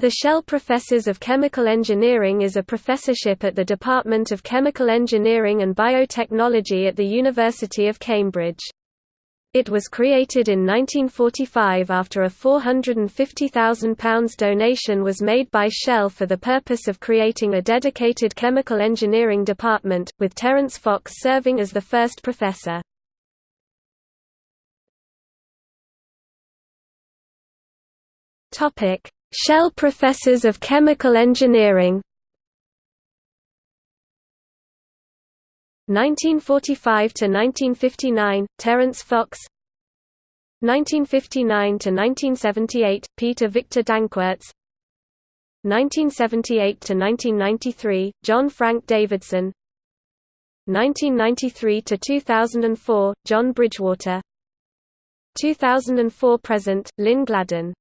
The Shell Professors of Chemical Engineering is a professorship at the Department of Chemical Engineering and Biotechnology at the University of Cambridge. It was created in 1945 after a £450,000 donation was made by Shell for the purpose of creating a dedicated chemical engineering department, with Terence Fox serving as the first professor. Topic Shell Professors of Chemical Engineering. 1945 to 1959 Terence Fox. 1959 to 1978 Peter Victor Danckwerts 1978 to 1993 John Frank Davidson. 1993 to 2004 John Bridgwater. 2004 present Lynn Gladden